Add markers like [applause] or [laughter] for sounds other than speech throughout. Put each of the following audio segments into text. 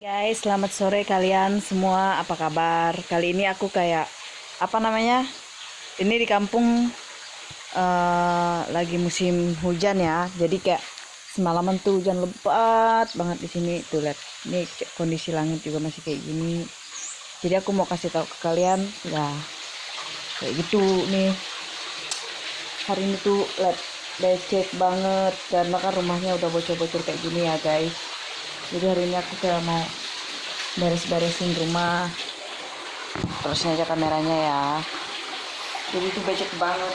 Guys, selamat sore kalian semua. Apa kabar? Kali ini aku kayak apa namanya? Ini di kampung eh, lagi musim hujan ya. Jadi kayak semalaman tuh hujan lebat banget di sini. Tuh lihat, ini kondisi langit juga masih kayak gini. Jadi aku mau kasih tahu ke kalian, ya kayak gitu nih. Hari ini tuh lihat becek banget karena kan rumahnya udah bocor-bocor kayak gini ya guys jadi hari ini aku kayak mau beres-beresin rumah. Terusnya aja kameranya ya. Jadi itu becek banget.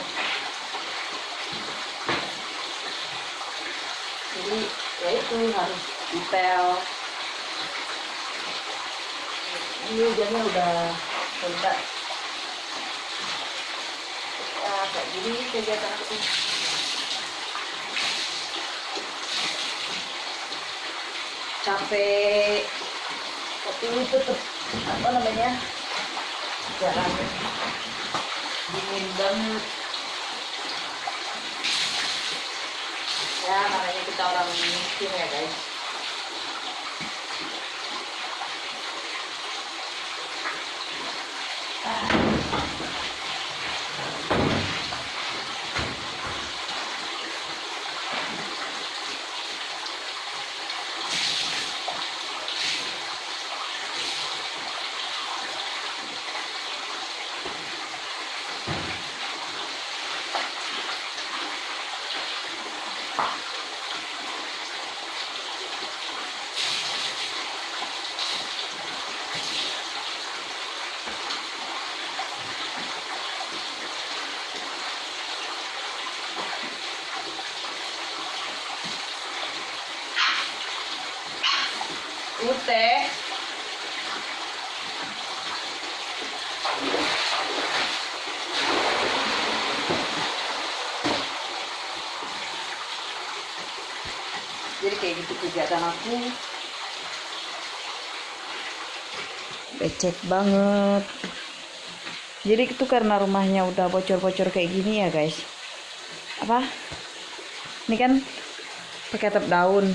Jadi ya itu harus detail. Ini hujannya udah rendah. Ya kayak gini kegiatan aku capek tapi ini tetep apa namanya jalan dingin banget. Ya makanya kita orang miskin ya guys Ute. Jadi kayak gitu kegiatan aku. Becek banget. Jadi itu karena rumahnya udah bocor-bocor kayak gini ya guys? Apa? Ini kan pakai atap daun.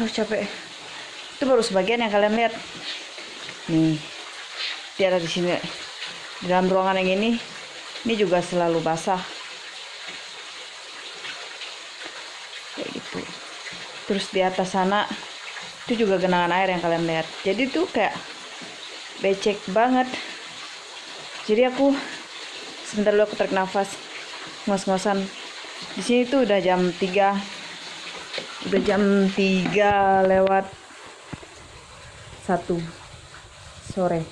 Aduh capek itu baru sebagian yang kalian lihat. Nih dia ada di sini. Di dalam ruangan yang ini ini juga selalu basah. Kayak gitu. Terus di atas sana itu juga genangan air yang kalian lihat. Jadi tuh kayak becek banget. Jadi aku sebentar dulu aku tarik nafas. Ngos-ngosan. Di sini tuh udah jam 3 udah jam 3 lewat sore.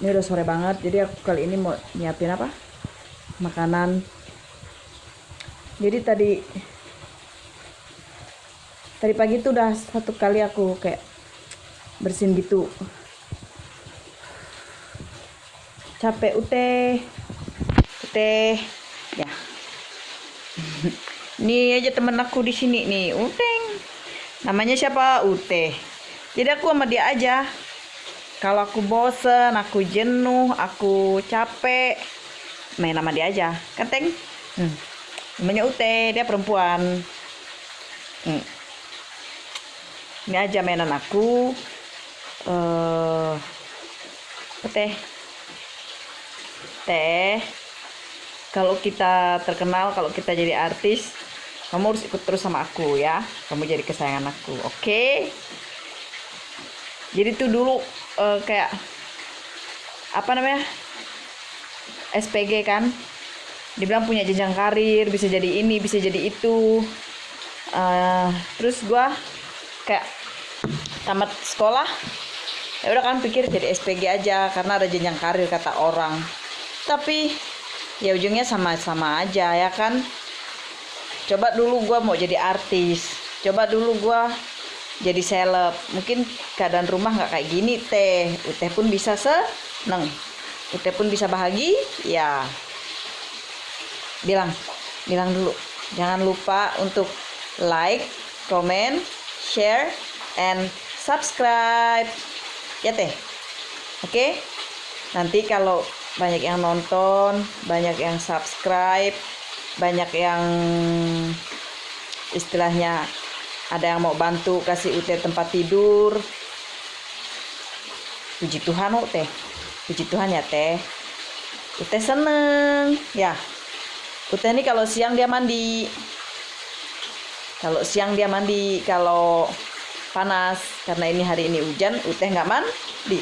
Ini udah sore banget jadi aku kali ini mau nyiapin apa? Makanan. Jadi tadi tadi pagi tuh udah satu kali aku kayak bersihin gitu. Capek ute. Ute. Ya. [laughs] Ini aja temen aku di sini nih uteng. Namanya siapa? Ute jadi aku sama dia aja. Kalau aku bosen aku jenuh aku capek main sama dia aja. Kan teng? Hmm. namanya ute dia perempuan. Hmm. ini aja mainan aku. Eh uh, teh? Teh kalau kita terkenal kalau kita jadi artis kamu harus ikut terus sama aku ya. Kamu jadi kesayangan aku oke jadi tuh dulu eh, kayak apa namanya SPG kan. Dibilang punya jenjang karir bisa jadi ini bisa jadi itu. Eh, terus gua kayak tamat sekolah ya udah kan pikir jadi SPG aja karena ada jenjang karir kata orang. Tapi ya ujungnya sama-sama aja ya kan. Coba dulu gua mau jadi artis. Coba dulu gua jadi seleb. Mungkin keadaan rumah nggak kayak gini teh. Uteh pun bisa seneng. Uteh pun bisa bahagia ya. Bilang bilang dulu. Jangan lupa untuk like comment share and subscribe. Ya teh. Oke? Nanti kalau banyak yang nonton banyak yang subscribe banyak yang istilahnya ada yang mau bantu kasih Ute tempat tidur? Puji Tuhan teh puji Tuhan ya teh. Ute seneng ya. Ute ini kalau siang dia mandi. Kalau siang dia mandi kalau panas karena ini hari ini hujan Ute nggak mandi.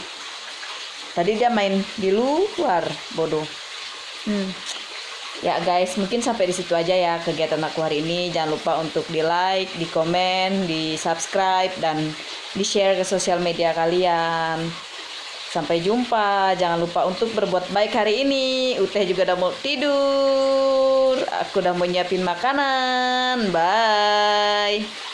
Tadi dia main di luar bodoh. Hmm ya guys mungkin sampai di situ aja ya kegiatan aku hari ini. Jangan lupa untuk di like di komen di subscribe dan di share ke sosial media kalian. Sampai jumpa. Jangan lupa untuk berbuat baik hari ini. Uteh juga udah mau tidur. Aku udah mau nyiapin makanan. Bye